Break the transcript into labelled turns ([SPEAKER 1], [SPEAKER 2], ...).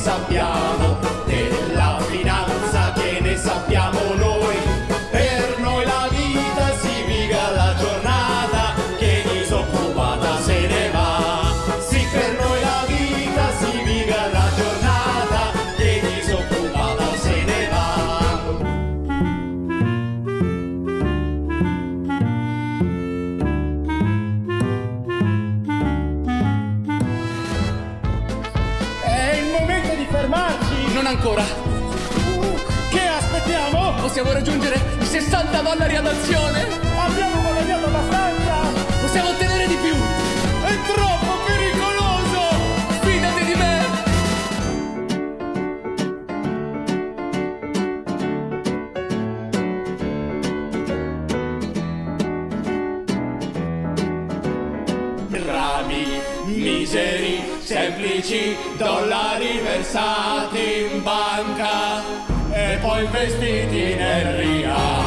[SPEAKER 1] sappiamo
[SPEAKER 2] ancora.
[SPEAKER 3] Che aspettiamo?
[SPEAKER 2] Possiamo raggiungere 60 dollari ad azione.
[SPEAKER 1] miseri, semplici dollari versati in banca e poi vestiti nel riato.